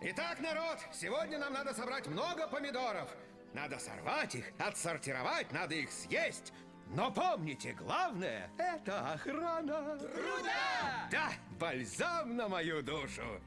Итак, народ, сегодня нам надо собрать много помидоров. Надо сорвать их, отсортировать, надо их съесть. Но помните, главное – это охрана. Труда! Да, бальзам на мою душу.